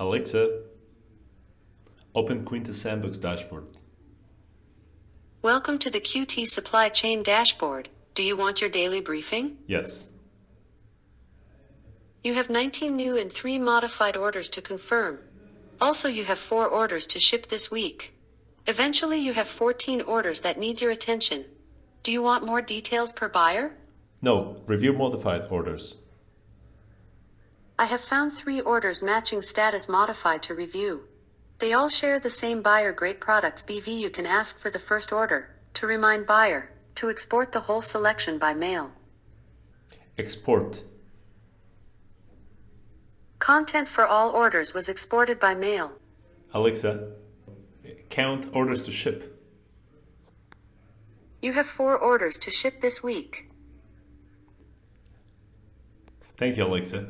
Alexa, open Quintus Sandbox dashboard. Welcome to the QT Supply Chain Dashboard. Do you want your daily briefing? Yes. You have 19 new and 3 modified orders to confirm. Also, you have 4 orders to ship this week. Eventually, you have 14 orders that need your attention. Do you want more details per buyer? No, review modified orders. I have found 3 orders matching status modified to review. They all share the same buyer great products BV. You can ask for the first order to remind buyer to export the whole selection by mail. Export. Content for all orders was exported by mail. Alexa, count orders to ship. You have 4 orders to ship this week. Thank you, Alexa.